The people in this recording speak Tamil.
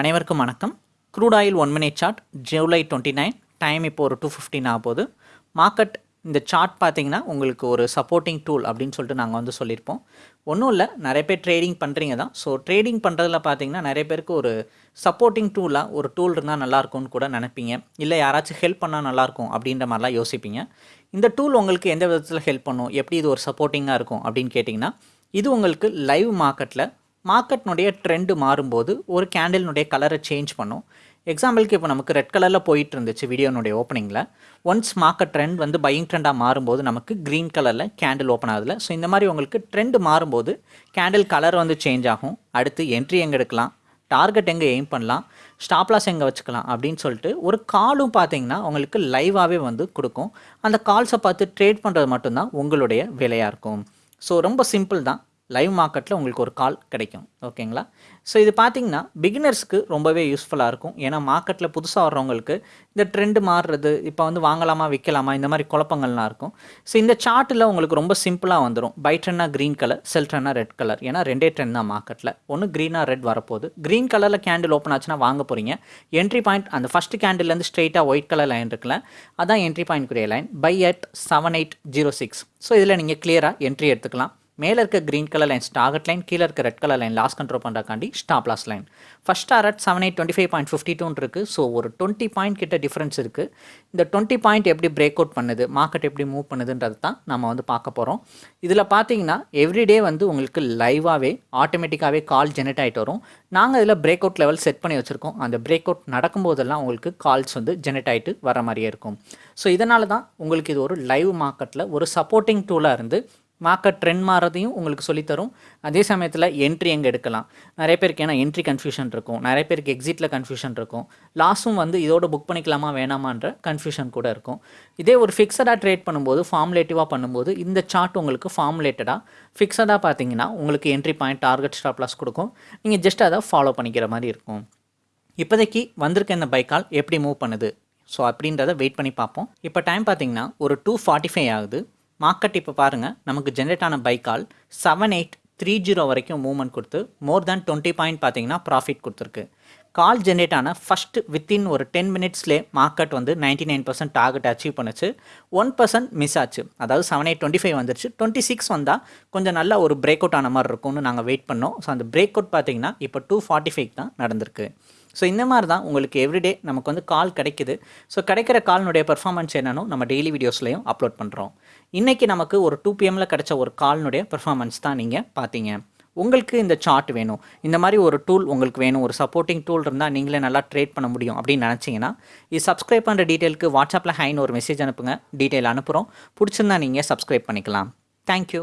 அனைவருக்கும் வணக்கம். Crude oil one minute chart July twenty nine time இப்போ ஒரு டூ ஃபிஃப்டின் ஆக போகுது மார்க்கெட் இந்த சார்ட் பார்த்தீங்கன்னா உங்களுக்கு ஒரு சப்போர்ட்டிங் டூல் அப்படின்னு சொல்லிட்டு நாங்கள் வந்து சொல்லியிருப்போம். ஒன்றும் இல்லை நிறைய பேர் ட்ரேடிங் பண்ணுறீங்க தான். ஸோ ட்ரேடிங் பண்ணுறதுல பார்த்தீங்கன்னா நிறைய பேருக்கு ஒரு சப்போர்ட்டிங் டூலாக ஒரு டூல் இருந்தால் நல்லாயிருக்கும்னு கூட நினைப்பீங்க. இல்லை யாராச்சும் ஹெல்ப் பண்ணால் நல்லாயிருக்கும் அப்படின்ற மாதிரிலாம் யோசிப்பீங்க. இந்த டூல் உங்களுக்கு எந்த விதத்தில் ஹெல்ப் பண்ணும்? எப்படி இது ஒரு சப்போர்ட்டிங்காக இருக்கும் அப்படின்னு கேட்டிங்கன்னா இது உங்களுக்கு லைவ் மார்க்கெட்டில் மார்க்கெட்னுடைய ட்ரெண்டு மாறும்போது ஒரு கேண்டில்னுடைய கலரை சேஞ்ச் பண்ணும். எக்ஸாம்பிளுக்கு இப்போ நமக்கு ரெட் கலரில் போயிட்டு இருந்துச்சு வீடியோனுடைய ஓப்பனிங்கில் ஒன்ஸ் மார்க்கெட் ட்ரெண்ட் வந்து பையிங் ட்ரெண்டாக மாறும்போது நமக்கு க்ரீன் கலரில் கேண்டில் ஓப்பன் ஆகுதுல. ஸோ இந்த மாதிரி உங்களுக்கு ட்ரெண்டு மாறும்போது கேண்டில் கலர் வந்து சேஞ்ச் ஆகும். அடுத்து என்ட்ரி எங்கே எடுக்கலாம்? டார்கெட் எங்கே எய்ம் பண்ணலாம்? ஸ்டாப்லாஸ் எங்கே வச்சுக்கலாம்? அப்படின்னு சொல்லிட்டு ஒரு காலும் பார்த்தீங்கன்னா உங்களுக்கு லைவாகவே வந்து கொடுக்கும். அந்த கால்ஸை பார்த்து ட்ரேட் பண்ணுறது மட்டும்தான் உங்களுடைய வேலையாக இருக்கும். ஸோ ரொம்ப சிம்பிள் தான். லைவ் மார்க்கெட்டில் உங்களுக்கு ஒரு கால் கிடைக்கும். ஓகேங்களா ஸோ இது பார்த்தீங்கன்னா பிகினர்ஸ்க்கு ரொம்பவே யூஸ்ஃபுல்லாக இருக்கும். ஏன்னா மார்க்கெட்டில் புதுசாக வர்றவங்களுக்கு இந்த ட்ரெண்டு மாறுறது இப்போ வந்து வாங்கலாமா விற்கலாமா இந்த மாதிரி குழப்பங்கள்லாம் இருக்கும். ஸோ இந்த சார்ட்டில் உங்களுக்கு ரொம்ப சிம்பிளாக வந்துடும் பை ட்ரென்னா க்ரீன் கலர் செல் ட்ரெண்டாக ரெட் கலர் ஏன்னா ரெண்டே ட்ரெண்ட் தான் மார்க்கெட்டில் ஒன்று க்ரீனாக ரெட் வரப்போகுது. க்ரீன் கலரில் கேண்டில் ஓப்பன் ஆச்சுன்னா வாங்க போகிறீங்க என்ட்ரி பாயிண்ட் அந்த ஃபஸ்ட்டு கேண்டில்லேருந்து ஸ்ட்ரெயிட்டாக ஒயிட் கலர் லைன் இருக்குல்ல அதான் entry point குரிய line buy at seven eight zero six so இதில் நீங்கள் கிளியராக என்ட்ரி எடுத்துக்கலாம். மேலே இருக்க green colour line target line கீழே இருக்க red colour line loss control பண்ணுறக்காண்டி stop loss line first target seven eight twenty five point fifty டூன் இருக்குது ஸோ ஒரு டுவெண்ட்டி பாயிண்ட் கிட்ட டிஃப்ரென்ஸ் இருக்குது இந்த டுவெண்ட்டி பாயிண்ட் எப்படி பிரேக் அவுட் பண்ணுது மார்க்கெட் எப்படி மூவ் பண்ணுதுன்றது தான் நம்ம வந்து பார்க்க போகிறோம் இதில் பார்த்தீங்கன்னா எவ்ரிடே வந்து உங்களுக்கு லைவாகவே ஆட்டோமேட்டிக்காகவே கால் ஜெனரேட் ஆகிட்டு வரும். நாங்கள் இதில் பிரேக் அவுட் லெவல் செட் பண்ணி வச்சுருக்கோம். அந்த பிரேக் அவுட் நடக்கும்போதெல்லாம் உங்களுக்கு கால்ஸ் வந்து ஜெனரேட் ஆகிட்டு வர மாதிரியே இருக்கும். ஸோ இதனால தான் உங்களுக்கு இது ஒரு லைவ் மார்க்கெட்டில் ஒரு சப்போர்ட்டிங் டூலாக இருந்து மார்க்கெட் ட்ரெண்ட் மாறதையும் உங்களுக்கு சொல்லித்தரும். அதே சமயத்தில் என்ட்ரி எங்கே எடுக்கலாம்? நிறைய பேருக்கு ஏன்னா என்ட்ரி கன்ஃபியூஷன் இருக்கும். நிறைய பேருக்கு எக்ஸிட்டில் கன்ஃபியூஷன் இருக்கும். லாஸும் வந்து இதோட புக் பண்ணிக்கலாமா வேணாமான்ற கன்ஃபியூஷன் கூட இருக்கும். இதே ஒரு ஃபிக்ஸடாக ட்ரேட் பண்ணும்போது ஃபார்முலேட்டிவாக பண்ணும்போது இந்த சார்ட் உங்களுக்கு ஃபார்முலேட்டடாக ஃபிக்ஸடாக பார்த்தீங்கன்னா உங்களுக்கு entry point target stop loss கொடுக்கும். நீங்கள் ஜஸ்ட் அதை ஃபாலோ பண்ணிக்கிற மாதிரி இருக்கும். இப்போதைக்கு வந்திருக்க இந்த பைக்கால் எப்படி மூவ் பண்ணுது? ஸோ அப்படின்றத வெயிட் பண்ணி பார்ப்போம். இப்போ டைம் பார்த்தீங்கன்னா ஒரு டூ ஃபார்ட்டி ஃபைவ் ஆகுது. மார்க்கெட் இப்போ பாருங்கள் நமக்கு ஜென்ரேட் ஆன buy call seven eight three zero வரைக்கும் மூவ்மெண்ட் கொடுத்து மோர் தேன் டுவெண்ட்டி பாயிண்ட் பார்த்தீங்கன்னா ப்ராஃபிட் கொடுத்துருக்கு. கால் ஜென்ரேட் ஆன ஃபஸ்ட்டு வித்தின் ஒரு டென் மினிட்ஸ்லே மார்க்கெட் வந்து ninety nine percent target achieve பண்ணுச்சு. ஒன் பர்சன்ட் மிஸ் ஆச்சு. அதாவது செவன் எயிட் டுவெண்ட்டி ஃபைவ் வந்துருச்சு. டுவெண்ட்டி சிக்ஸ் வந்தால் கொஞ்சம் நல்ல ஒரு பிரேக் அவுட் ஆன மாதிரி இருக்கும்னு நாங்கள் வெயிட் பண்ணோம். ஸோ அந்த பிரேக் அவுட் பார்த்தீங்கன்னா இப்போ டூ ஃபார்ட்டி ஃபைவ் தான் நடந்திருக்கு. ஸோ இந்த மாதிரி தான் உங்களுக்கு எவ்ரிடே நமக்கு வந்து கால் கிடைக்குது. ஸோ கிடைக்கிற கால்னுடைய பெர்ஃபார்மன்ஸ் என்னன்னு நம்ம டெய்லி வீடியோஸ்லையும் அப்லோட் பண்ணுறோம் இன்றைக்கி நமக்கு ஒரு டூ பிஎம்மில் கிடைச்ச ஒரு கால்னுடைய பெர்ஃபார்மன்ஸ் தான் நீங்கள் பார்த்தீங்க உங்களுக்கு இந்த சார்ட் வேணும். இந்த மாதிரி ஒரு டூல் உங்களுக்கு வேணும். ஒரு சப்போர்ட்டிங் டூல் இருந்தால் நீங்களே நல்லா ட்ரேட் பண்ண முடியும் அப்படின்னு நினச்சிங்கன்னா இது சப்ஸ்கிரைப் பண்ணுற டீட்டெயிலுக்கு வாட்ஸ்அப்பில் ஹைன்னு ஒரு மெசேஜ் அனுப்புங்க. டீட்டெயில் அனுப்புகிறோம் பிடிச்சிருந்தா நீங்கள் சப்ஸ்கிரைப் பண்ணிக்கலாம். தேங்க்யூ